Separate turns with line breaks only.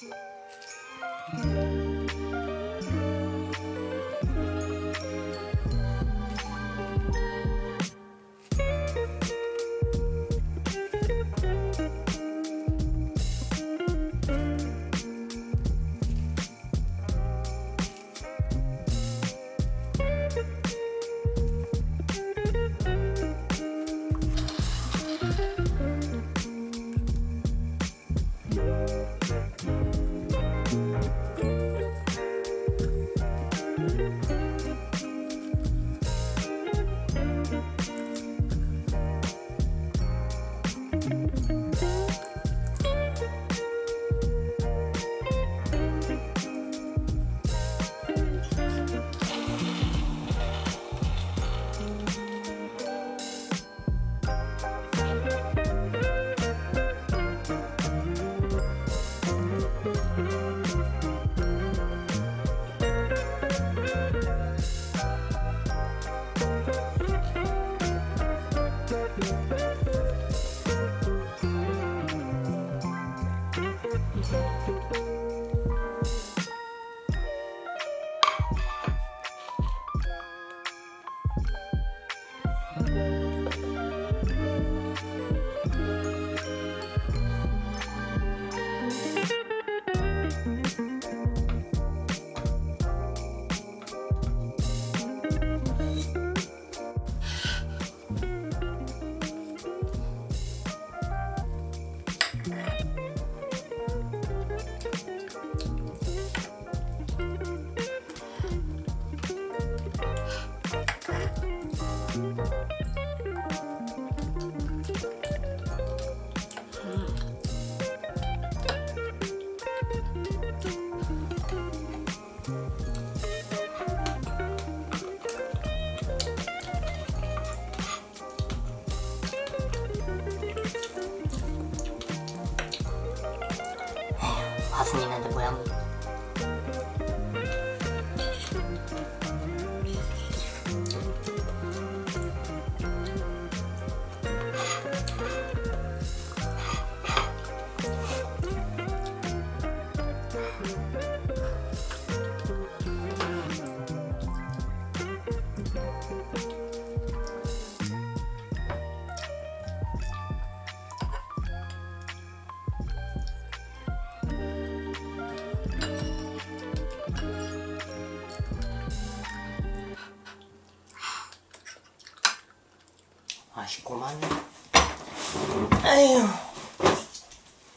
Música thank mm -hmm. you
자신 있는데 모양. 고맙네. 아휴.